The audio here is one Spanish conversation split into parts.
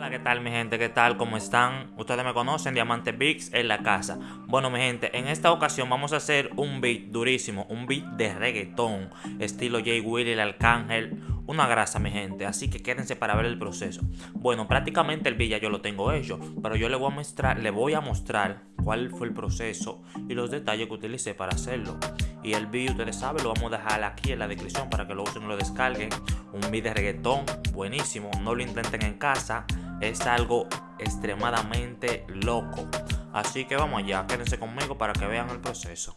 Hola, ¿qué tal mi gente? ¿Qué tal? ¿Cómo están? Ustedes me conocen, Diamante Bix en la casa. Bueno mi gente, en esta ocasión vamos a hacer un beat durísimo, un beat de reggaetón, estilo Jay Willy, el Arcángel, una grasa mi gente, así que quédense para ver el proceso. Bueno, prácticamente el beat ya yo lo tengo hecho, pero yo le voy a mostrar, le voy a mostrar cuál fue el proceso y los detalles que utilicé para hacerlo. Y el beat, ustedes saben, lo vamos a dejar aquí en la descripción para que lo usen y lo descarguen. Un beat de reggaetón buenísimo, no lo intenten en casa es algo extremadamente loco. Así que vamos allá, quédense conmigo para que vean el proceso.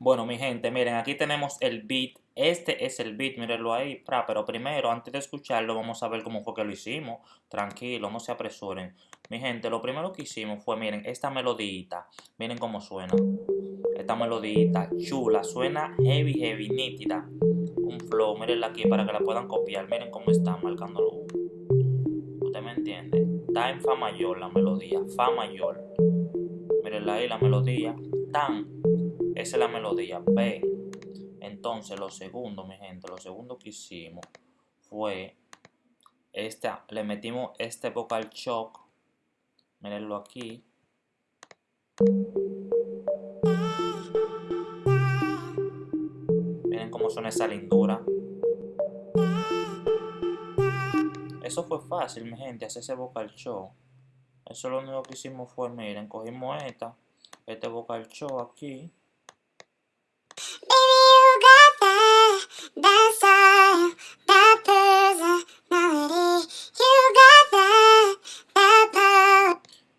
Bueno, mi gente, miren, aquí tenemos el beat. Este es el beat, mírenlo ahí. Pero primero, antes de escucharlo, vamos a ver cómo fue que lo hicimos. Tranquilo, no se apresuren. Mi gente, lo primero que hicimos fue, miren, esta melodita. Miren cómo suena. Esta melodita chula, suena heavy, heavy, nítida. Un flow, mírenla aquí para que la puedan copiar. Miren cómo está me entiende? Está en Fa mayor la melodía, Fa mayor. Miren ahí la melodía, tan, esa es la melodía, B. Entonces lo segundo, mi gente, lo segundo que hicimos fue esta, le metimos este vocal shock, mirenlo aquí. Miren cómo suena esa lindura. Eso fue fácil, mi gente, hacer ese vocal show. Eso lo único que hicimos fue, miren, cogimos esta, este vocal show aquí.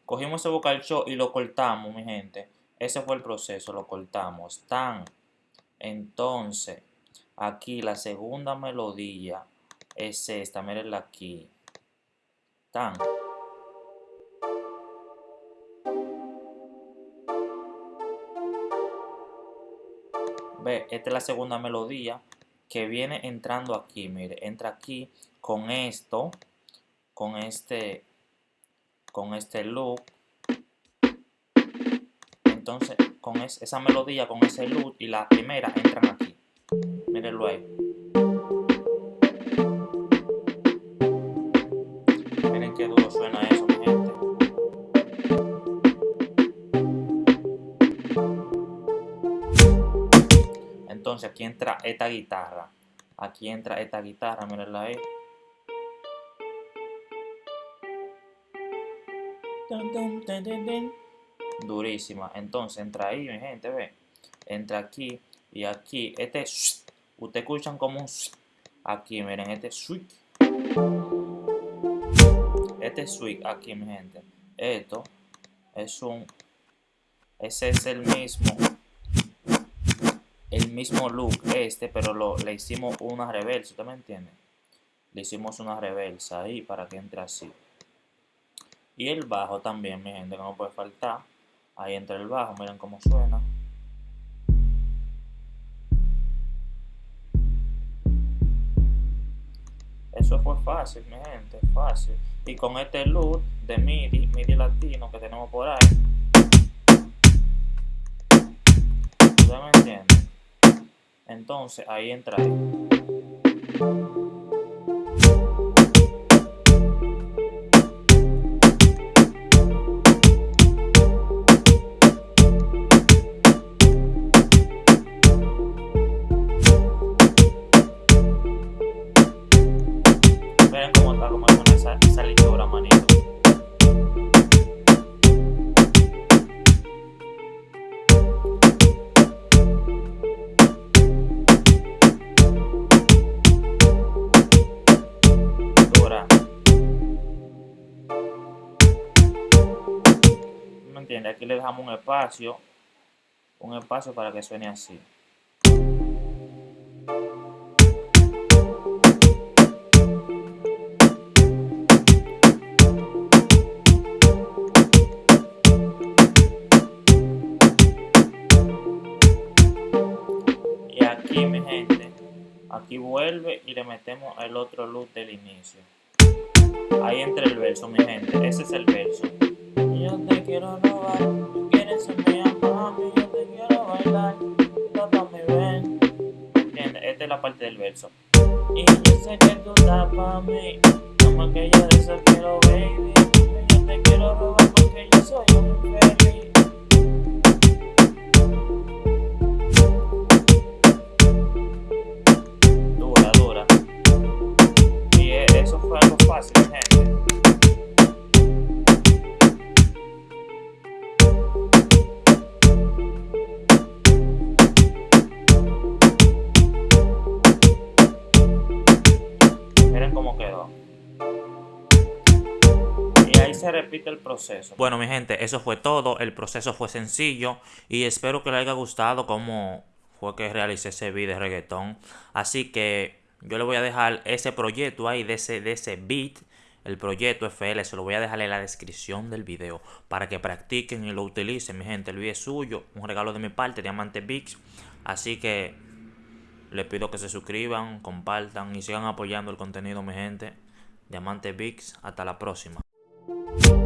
Cogimos ese vocal show y lo cortamos, mi gente. Ese fue el proceso, lo cortamos. Tan. Entonces, aquí la segunda melodía es esta, mírenla aquí. Tan. Ve, esta es la segunda melodía que viene entrando aquí, mire, entra aquí con esto, con este, con este loop. Entonces, con esa melodía, con ese loop y la primera entran aquí. Mírenlo ahí. Entonces aquí entra esta guitarra. Aquí entra esta guitarra, mirenla ahí. Durísima. Entonces entra ahí, mi gente, ve. Entra aquí y aquí. Este, ustedes escuchan como un aquí, miren, este switch. Este switch aquí, mi gente. Esto es un, ese es el mismo el mismo look este, pero lo, le hicimos una reversa, ¿usted me entiende? Le hicimos una reversa ahí para que entre así. Y el bajo también, mi gente, que no puede faltar. Ahí entra el bajo, miren cómo suena. Eso fue fácil, mi gente, fácil. Y con este look de MIDI, MIDI latino que tenemos por ahí. ¿Usted me entiende? Entonces ahí entra. Aquí le dejamos un espacio, un espacio para que suene así. Y aquí, mi gente, aquí vuelve y le metemos el otro loop del inicio. Ahí entra el verso, mi gente, ese es el verso yo te quiero robar. Tú quieres irme a mami, yo te quiero bailar. Tápame, ven. Entiende, esta es la parte del verso. Y yo sé que tú tápame. Como que yo de eso quiero, baby. Yo te quiero robar porque yo soy un feo. Se repite el proceso. Bueno, mi gente, eso fue todo. El proceso fue sencillo y espero que les haya gustado cómo fue que realicé ese video de reggaetón. Así que yo le voy a dejar ese proyecto ahí de ese, de ese beat. El proyecto FL se lo voy a dejar en la descripción del video para que practiquen y lo utilicen, mi gente. El video es suyo, un regalo de mi parte, Diamante Bix. Así que les pido que se suscriban, compartan y sigan apoyando el contenido, mi gente. Diamante Bix, hasta la próxima. Thank you.